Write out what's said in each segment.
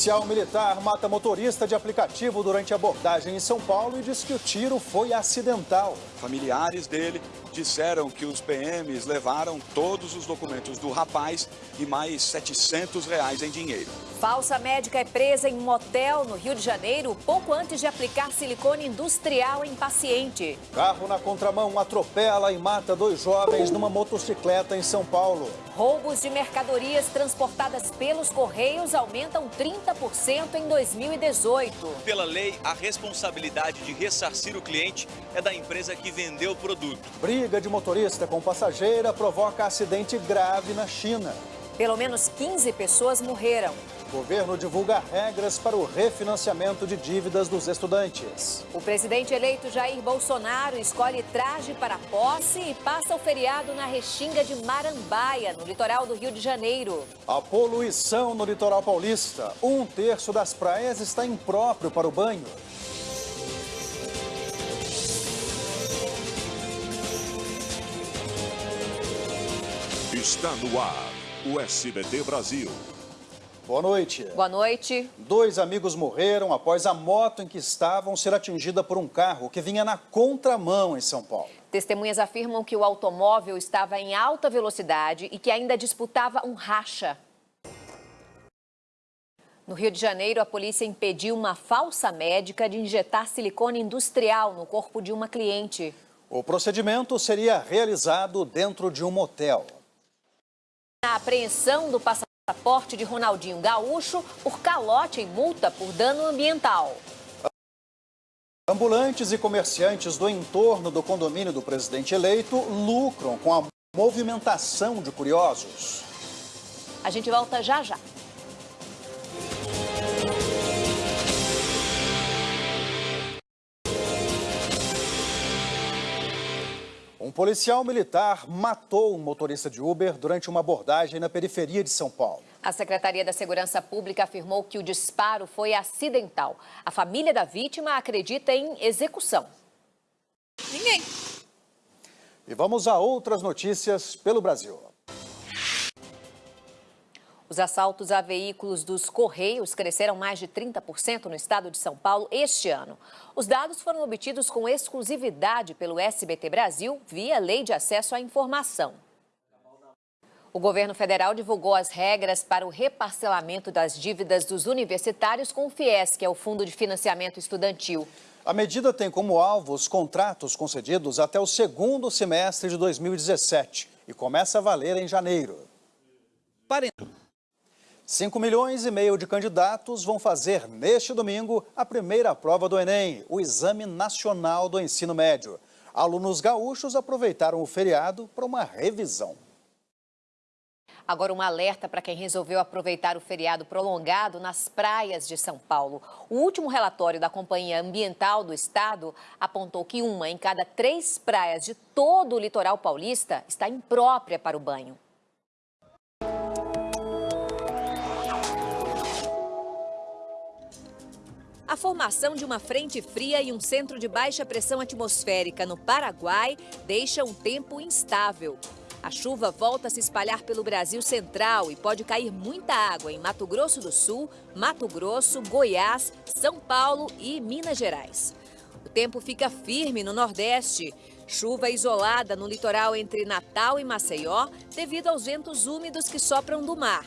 Policial militar mata motorista de aplicativo durante abordagem em São Paulo e diz que o tiro foi acidental. Familiares dele disseram que os PMs levaram todos os documentos do rapaz e mais 700 reais em dinheiro. Falsa médica é presa em um motel no Rio de Janeiro pouco antes de aplicar silicone industrial em paciente. Carro na contramão atropela e mata dois jovens numa motocicleta em São Paulo. Roubos de mercadorias transportadas pelos Correios aumentam 30% em 2018. Pela lei, a responsabilidade de ressarcir o cliente é da empresa que vendeu o produto. Briga de motorista com passageira provoca acidente grave na China. Pelo menos 15 pessoas morreram. O governo divulga regras para o refinanciamento de dívidas dos estudantes. O presidente eleito Jair Bolsonaro escolhe traje para posse e passa o feriado na Restinga de Marambaia, no litoral do Rio de Janeiro. A poluição no litoral paulista. Um terço das praias está impróprio para o banho. Está no ar o SBT Brasil. Boa noite. Boa noite. Dois amigos morreram após a moto em que estavam ser atingida por um carro que vinha na contramão em São Paulo. Testemunhas afirmam que o automóvel estava em alta velocidade e que ainda disputava um racha. No Rio de Janeiro, a polícia impediu uma falsa médica de injetar silicone industrial no corpo de uma cliente. O procedimento seria realizado dentro de um motel. A apreensão do passaporte de Ronaldinho Gaúcho por calote em multa por dano ambiental. Ambulantes e comerciantes do entorno do condomínio do presidente eleito lucram com a movimentação de curiosos. A gente volta já já. Um policial militar matou um motorista de Uber durante uma abordagem na periferia de São Paulo. A Secretaria da Segurança Pública afirmou que o disparo foi acidental. A família da vítima acredita em execução. Ninguém. E vamos a outras notícias pelo Brasil. Os assaltos a veículos dos Correios cresceram mais de 30% no estado de São Paulo este ano. Os dados foram obtidos com exclusividade pelo SBT Brasil via Lei de Acesso à Informação. O governo federal divulgou as regras para o reparcelamento das dívidas dos universitários com o FIES, que é o Fundo de Financiamento Estudantil. A medida tem como alvo os contratos concedidos até o segundo semestre de 2017 e começa a valer em janeiro. 5 milhões e meio de candidatos vão fazer neste domingo a primeira prova do Enem, o Exame Nacional do Ensino Médio. Alunos gaúchos aproveitaram o feriado para uma revisão. Agora um alerta para quem resolveu aproveitar o feriado prolongado nas praias de São Paulo. O último relatório da Companhia Ambiental do Estado apontou que uma em cada três praias de todo o litoral paulista está imprópria para o banho. A formação de uma frente fria e um centro de baixa pressão atmosférica no Paraguai deixa um tempo instável. A chuva volta a se espalhar pelo Brasil central e pode cair muita água em Mato Grosso do Sul, Mato Grosso, Goiás, São Paulo e Minas Gerais. O tempo fica firme no Nordeste. Chuva isolada no litoral entre Natal e Maceió devido aos ventos úmidos que sopram do mar.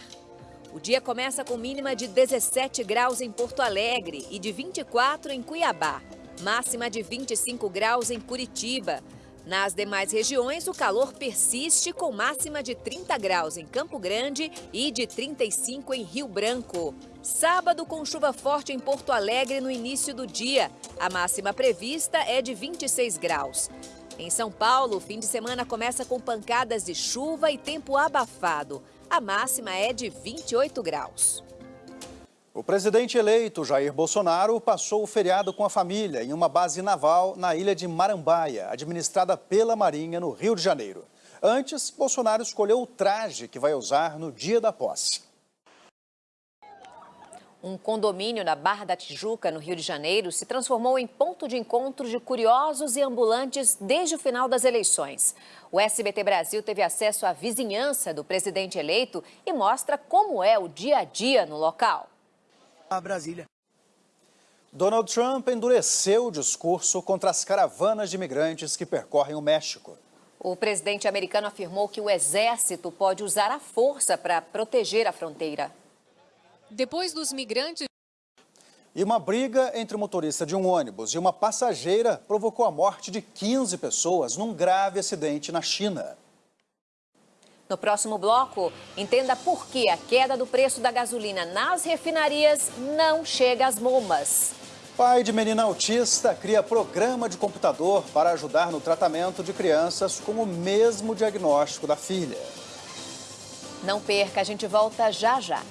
O dia começa com mínima de 17 graus em Porto Alegre e de 24 em Cuiabá. Máxima de 25 graus em Curitiba. Nas demais regiões, o calor persiste com máxima de 30 graus em Campo Grande e de 35 em Rio Branco. Sábado com chuva forte em Porto Alegre no início do dia. A máxima prevista é de 26 graus. Em São Paulo, o fim de semana começa com pancadas de chuva e tempo abafado. A máxima é de 28 graus. O presidente eleito, Jair Bolsonaro, passou o feriado com a família em uma base naval na ilha de Marambaia, administrada pela Marinha, no Rio de Janeiro. Antes, Bolsonaro escolheu o traje que vai usar no dia da posse. Um condomínio na Barra da Tijuca, no Rio de Janeiro, se transformou em ponto de encontro de curiosos e ambulantes desde o final das eleições. O SBT Brasil teve acesso à vizinhança do presidente eleito e mostra como é o dia a dia no local. a Brasília. Donald Trump endureceu o discurso contra as caravanas de imigrantes que percorrem o México. O presidente americano afirmou que o exército pode usar a força para proteger a fronteira. Depois dos migrantes. E uma briga entre o motorista de um ônibus e uma passageira provocou a morte de 15 pessoas num grave acidente na China. No próximo bloco, entenda por que a queda do preço da gasolina nas refinarias não chega às bombas. Pai de menina autista cria programa de computador para ajudar no tratamento de crianças com o mesmo diagnóstico da filha. Não perca, a gente volta já já.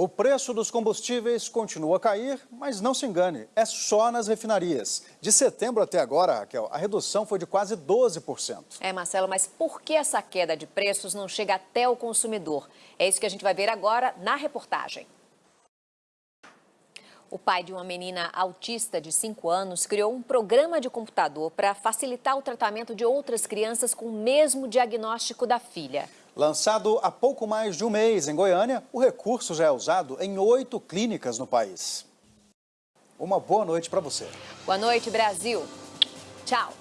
O preço dos combustíveis continua a cair, mas não se engane, é só nas refinarias. De setembro até agora, Raquel, a redução foi de quase 12%. É, Marcelo, mas por que essa queda de preços não chega até o consumidor? É isso que a gente vai ver agora na reportagem. O pai de uma menina autista de 5 anos criou um programa de computador para facilitar o tratamento de outras crianças com o mesmo diagnóstico da filha. Lançado há pouco mais de um mês em Goiânia, o recurso já é usado em oito clínicas no país. Uma boa noite para você. Boa noite, Brasil. Tchau.